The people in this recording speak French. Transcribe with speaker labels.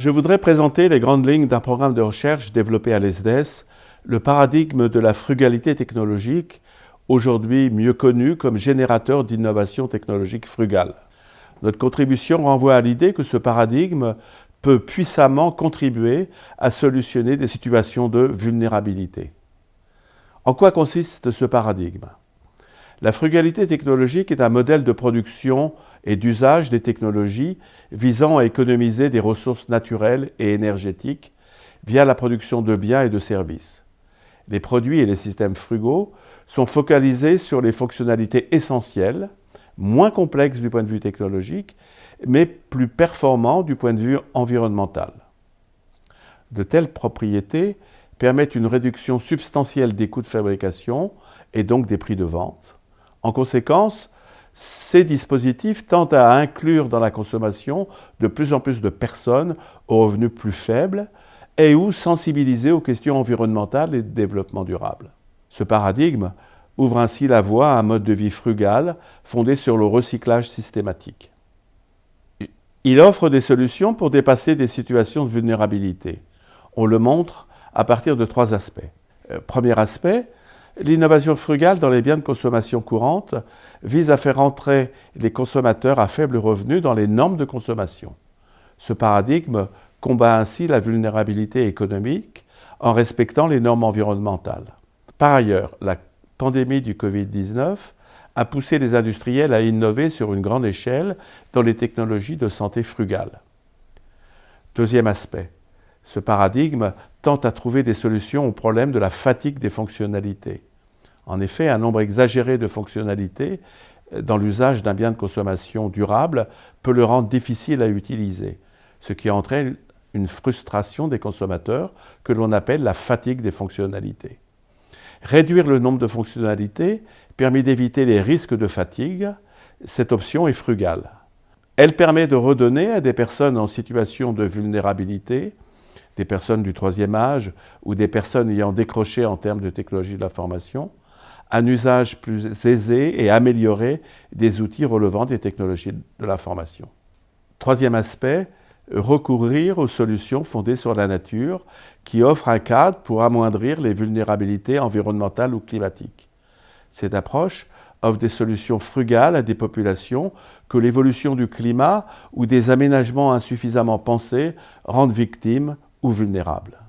Speaker 1: Je voudrais présenter les grandes lignes d'un programme de recherche développé à l'ESDES, le paradigme de la frugalité technologique, aujourd'hui mieux connu comme générateur d'innovation technologique frugale. Notre contribution renvoie à l'idée que ce paradigme peut puissamment contribuer à solutionner des situations de vulnérabilité. En quoi consiste ce paradigme? La frugalité technologique est un modèle de production et d'usage des technologies visant à économiser des ressources naturelles et énergétiques via la production de biens et de services. Les produits et les systèmes frugaux sont focalisés sur les fonctionnalités essentielles, moins complexes du point de vue technologique, mais plus performants du point de vue environnemental. De telles propriétés permettent une réduction substantielle des coûts de fabrication et donc des prix de vente. En conséquence, ces dispositifs tendent à inclure dans la consommation de plus en plus de personnes aux revenus plus faibles et ou sensibiliser aux questions environnementales et de développement durable. Ce paradigme ouvre ainsi la voie à un mode de vie frugal fondé sur le recyclage systématique. Il offre des solutions pour dépasser des situations de vulnérabilité. On le montre à partir de trois aspects. Euh, premier aspect, L'innovation frugale dans les biens de consommation courante vise à faire entrer les consommateurs à faible revenu dans les normes de consommation. Ce paradigme combat ainsi la vulnérabilité économique en respectant les normes environnementales. Par ailleurs, la pandémie du Covid-19 a poussé les industriels à innover sur une grande échelle dans les technologies de santé frugale. Deuxième aspect, ce paradigme tente à trouver des solutions au problème de la fatigue des fonctionnalités. En effet, un nombre exagéré de fonctionnalités euh, dans l'usage d'un bien de consommation durable peut le rendre difficile à utiliser, ce qui entraîne une frustration des consommateurs que l'on appelle la fatigue des fonctionnalités. Réduire le nombre de fonctionnalités permet d'éviter les risques de fatigue. Cette option est frugale. Elle permet de redonner à des personnes en situation de vulnérabilité des personnes du troisième âge ou des personnes ayant décroché en termes de technologie de l'information, un usage plus aisé et amélioré des outils relevant des technologies de l'information. Troisième aspect, recourir aux solutions fondées sur la nature qui offrent un cadre pour amoindrir les vulnérabilités environnementales ou climatiques. Cette approche offre des solutions frugales à des populations que l'évolution du climat ou des aménagements insuffisamment pensés rendent victimes ou vulnérables.